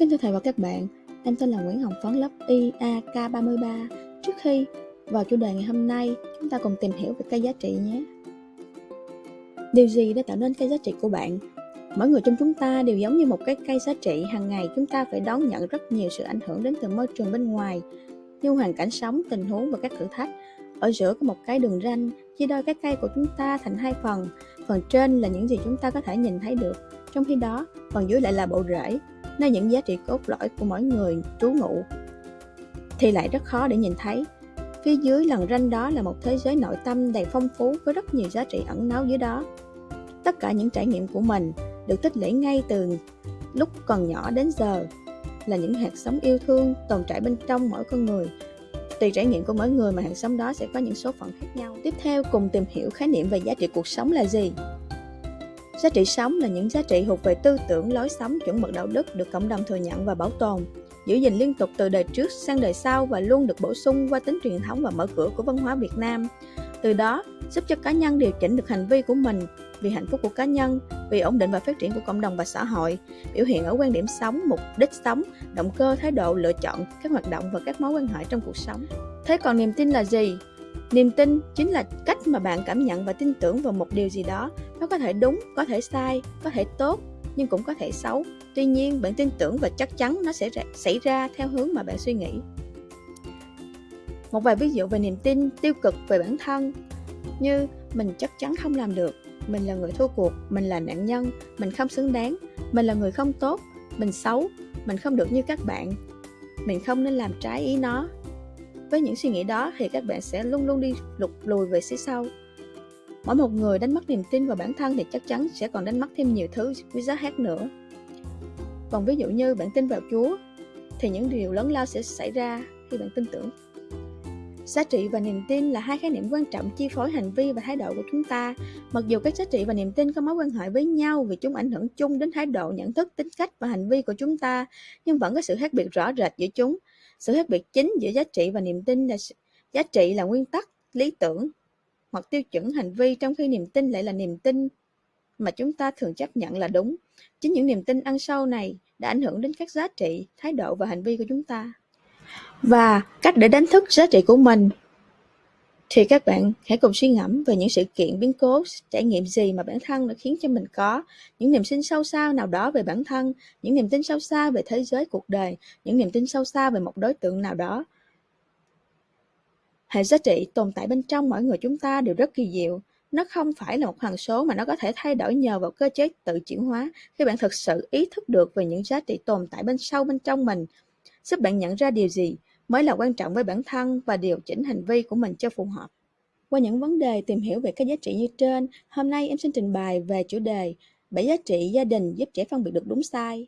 Kính thưa thầy và các bạn, em tên là Nguyễn Hồng Phấn lớp IAK33. Trước khi vào chủ đề ngày hôm nay, chúng ta cùng tìm hiểu về cây giá trị nhé. Điều gì đã tạo nên cây giá trị của bạn? Mỗi người trong chúng ta đều giống như một cái cây giá trị, hàng ngày chúng ta phải đón nhận rất nhiều sự ảnh hưởng đến từ môi trường bên ngoài, như hoàn cảnh sống, tình huống và các thử thách. Ở giữa có một cái đường ranh, chia đôi cái cây của chúng ta thành hai phần. Phần trên là những gì chúng ta có thể nhìn thấy được, trong khi đó, phần dưới lại là bộ rễ, nơi những giá trị cốt lõi của mỗi người trú ngụ, thì lại rất khó để nhìn thấy. Phía dưới lần ranh đó là một thế giới nội tâm đầy phong phú với rất nhiều giá trị ẩn náu dưới đó. Tất cả những trải nghiệm của mình được tích lũy ngay từ lúc còn nhỏ đến giờ là những hạt sống yêu thương tồn tại bên trong mỗi con người. Tùy trải nghiệm của mỗi người mà hạt sống đó sẽ có những số phận khác nhau. Tiếp theo, cùng tìm hiểu khái niệm về giá trị cuộc sống là gì. Giá trị sống là những giá trị thuộc về tư tưởng, lối sống, chuẩn mực đạo đức được cộng đồng thừa nhận và bảo tồn, giữ gìn liên tục từ đời trước sang đời sau và luôn được bổ sung qua tính truyền thống và mở cửa của văn hóa Việt Nam. Từ đó, giúp cho cá nhân điều chỉnh được hành vi của mình vì hạnh phúc của cá nhân, vì ổn định và phát triển của cộng đồng và xã hội, biểu hiện ở quan điểm sống, mục đích sống, động cơ, thái độ, lựa chọn, các hoạt động và các mối quan hệ trong cuộc sống. Thế còn niềm tin là gì? Niềm tin chính là cách mà bạn cảm nhận và tin tưởng vào một điều gì đó. Nó có thể đúng, có thể sai, có thể tốt, nhưng cũng có thể xấu. Tuy nhiên, bạn tin tưởng và chắc chắn nó sẽ xảy ra theo hướng mà bạn suy nghĩ. Một vài ví dụ về niềm tin tiêu cực về bản thân như mình chắc chắn không làm được, mình là người thua cuộc, mình là nạn nhân, mình không xứng đáng, mình là người không tốt, mình xấu, mình không được như các bạn, mình không nên làm trái ý nó, với những suy nghĩ đó thì các bạn sẽ luôn luôn đi lục lùi về phía sau. Mỗi một người đánh mất niềm tin vào bản thân thì chắc chắn sẽ còn đánh mất thêm nhiều thứ quý giá khác nữa. Còn ví dụ như bạn tin vào Chúa thì những điều lớn lao sẽ xảy ra khi bạn tin tưởng. Giá trị và niềm tin là hai khái niệm quan trọng chi phối hành vi và thái độ của chúng ta. Mặc dù các giá trị và niềm tin có mối quan hệ với nhau vì chúng ảnh hưởng chung đến thái độ, nhận thức, tính cách và hành vi của chúng ta, nhưng vẫn có sự khác biệt rõ rệt giữa chúng. Sự khác biệt chính giữa giá trị và niềm tin là giá trị là nguyên tắc, lý tưởng hoặc tiêu chuẩn hành vi trong khi niềm tin lại là niềm tin mà chúng ta thường chấp nhận là đúng. Chính những niềm tin ăn sâu này đã ảnh hưởng đến các giá trị, thái độ và hành vi của chúng ta. Và cách để đánh thức giá trị của mình thì các bạn hãy cùng suy ngẫm về những sự kiện biến cố, trải nghiệm gì mà bản thân đã khiến cho mình có những niềm tin sâu xa nào đó về bản thân, những niềm tin sâu xa về thế giới cuộc đời, những niềm tin sâu xa về một đối tượng nào đó. Hệ giá trị tồn tại bên trong mỗi người chúng ta đều rất kỳ diệu. Nó không phải là một hằng số mà nó có thể thay đổi nhờ vào cơ chế tự chuyển hóa khi bạn thực sự ý thức được về những giá trị tồn tại bên sâu bên trong mình, giúp bạn nhận ra điều gì mới là quan trọng với bản thân và điều chỉnh hành vi của mình cho phù hợp. Qua những vấn đề tìm hiểu về các giá trị như trên, hôm nay em xin trình bày về chủ đề bảy giá trị gia đình giúp trẻ phân biệt được đúng sai.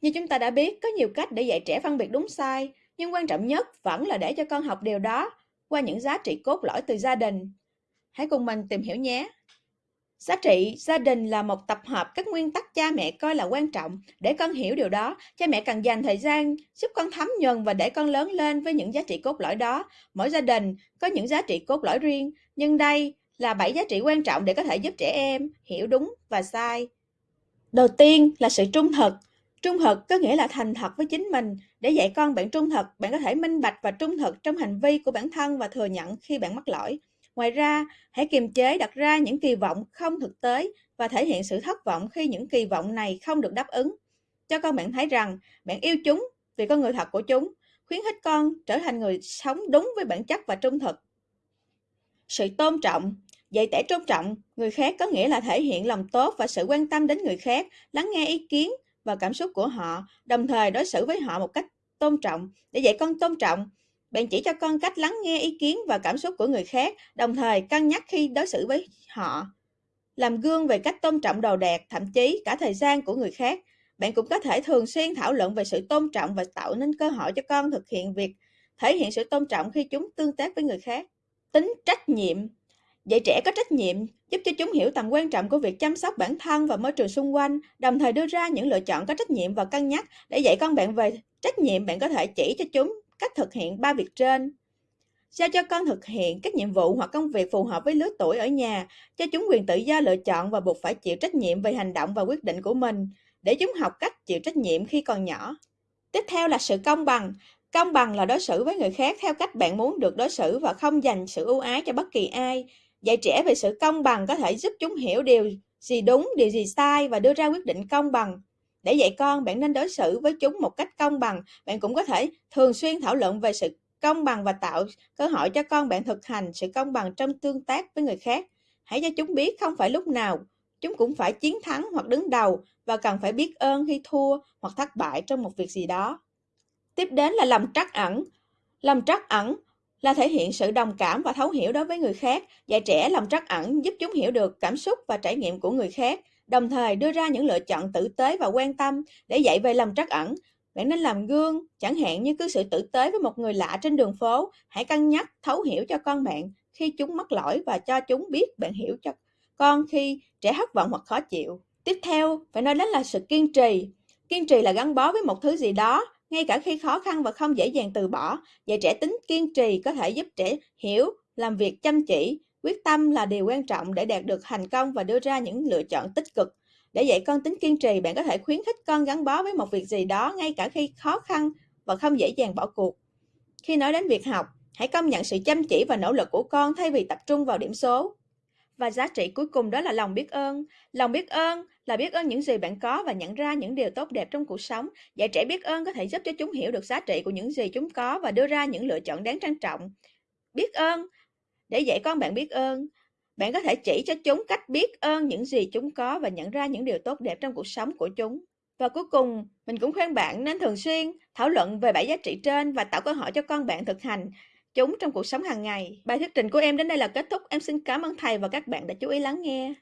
Như chúng ta đã biết, có nhiều cách để dạy trẻ phân biệt đúng sai, nhưng quan trọng nhất vẫn là để cho con học điều đó qua những giá trị cốt lõi từ gia đình. Hãy cùng mình tìm hiểu nhé. Giá trị gia đình là một tập hợp các nguyên tắc cha mẹ coi là quan trọng. Để con hiểu điều đó, cha mẹ cần dành thời gian giúp con thấm nhuần và để con lớn lên với những giá trị cốt lõi đó. Mỗi gia đình có những giá trị cốt lõi riêng, nhưng đây là bảy giá trị quan trọng để có thể giúp trẻ em hiểu đúng và sai. Đầu tiên là sự trung thực. Trung thực có nghĩa là thành thật với chính mình. Để dạy con bạn trung thực, bạn có thể minh bạch và trung thực trong hành vi của bản thân và thừa nhận khi bạn mắc lỗi. Ngoài ra, hãy kiềm chế đặt ra những kỳ vọng không thực tế và thể hiện sự thất vọng khi những kỳ vọng này không được đáp ứng. Cho con bạn thấy rằng bạn yêu chúng vì con người thật của chúng, khuyến khích con trở thành người sống đúng với bản chất và trung thực. Sự tôn trọng Dạy trẻ tôn trọng người khác có nghĩa là thể hiện lòng tốt và sự quan tâm đến người khác, lắng nghe ý kiến và cảm xúc của họ, đồng thời đối xử với họ một cách tôn trọng. Để dạy con tôn trọng, bạn chỉ cho con cách lắng nghe ý kiến và cảm xúc của người khác, đồng thời cân nhắc khi đối xử với họ. Làm gương về cách tôn trọng đồ đạc, thậm chí cả thời gian của người khác. Bạn cũng có thể thường xuyên thảo luận về sự tôn trọng và tạo nên cơ hội cho con thực hiện việc thể hiện sự tôn trọng khi chúng tương tác với người khác. Tính trách nhiệm Dạy trẻ có trách nhiệm giúp cho chúng hiểu tầm quan trọng của việc chăm sóc bản thân và môi trường xung quanh, đồng thời đưa ra những lựa chọn có trách nhiệm và cân nhắc để dạy con bạn về trách nhiệm bạn có thể chỉ cho chúng cách thực hiện ba việc trên. Giao cho con thực hiện các nhiệm vụ hoặc công việc phù hợp với lứa tuổi ở nhà, cho chúng quyền tự do lựa chọn và buộc phải chịu trách nhiệm về hành động và quyết định của mình. để chúng học cách chịu trách nhiệm khi còn nhỏ. Tiếp theo là sự công bằng. Công bằng là đối xử với người khác theo cách bạn muốn được đối xử và không dành sự ưu ái cho bất kỳ ai. Dạy trẻ về sự công bằng có thể giúp chúng hiểu điều gì đúng, điều gì sai và đưa ra quyết định công bằng. Để dạy con, bạn nên đối xử với chúng một cách công bằng. Bạn cũng có thể thường xuyên thảo luận về sự công bằng và tạo cơ hội cho con bạn thực hành sự công bằng trong tương tác với người khác. Hãy cho chúng biết không phải lúc nào chúng cũng phải chiến thắng hoặc đứng đầu và cần phải biết ơn khi thua hoặc thất bại trong một việc gì đó. Tiếp đến là lòng trắc ẩn. Lòng trắc ẩn là thể hiện sự đồng cảm và thấu hiểu đối với người khác. Dạy trẻ lòng trắc ẩn giúp chúng hiểu được cảm xúc và trải nghiệm của người khác, đồng thời đưa ra những lựa chọn tử tế và quan tâm để dạy về lòng trắc ẩn. Bạn nên làm gương, chẳng hạn như cứ sự tử tế với một người lạ trên đường phố. Hãy cân nhắc thấu hiểu cho con bạn khi chúng mắc lỗi và cho chúng biết bạn hiểu cho con khi trẻ thất vọng hoặc khó chịu. Tiếp theo, phải nói đến là sự kiên trì. Kiên trì là gắn bó với một thứ gì đó, ngay cả khi khó khăn và không dễ dàng từ bỏ. Dạy trẻ tính kiên trì có thể giúp trẻ hiểu, làm việc chăm chỉ, quyết tâm là điều quan trọng để đạt được thành công và đưa ra những lựa chọn tích cực. Để dạy con tính kiên trì, bạn có thể khuyến khích con gắn bó với một việc gì đó ngay cả khi khó khăn và không dễ dàng bỏ cuộc. Khi nói đến việc học, hãy công nhận sự chăm chỉ và nỗ lực của con thay vì tập trung vào điểm số. Và giá trị cuối cùng đó là lòng biết ơn. Lòng biết ơn là biết ơn những gì bạn có và nhận ra những điều tốt đẹp trong cuộc sống. Dạy trẻ biết ơn có thể giúp cho chúng hiểu được giá trị của những gì chúng có và đưa ra những lựa chọn đáng trân trọng. Biết ơn để dạy con bạn biết ơn. Bạn có thể chỉ cho chúng cách biết ơn những gì chúng có và nhận ra những điều tốt đẹp trong cuộc sống của chúng. Và cuối cùng, mình cũng khuyên bạn nên thường xuyên thảo luận về bảy giá trị trên và tạo cơ hội cho con bạn thực hành chúng trong cuộc sống hàng ngày. Bài thuyết trình của em đến đây là kết thúc. Em xin cảm ơn thầy và các bạn đã chú ý lắng nghe.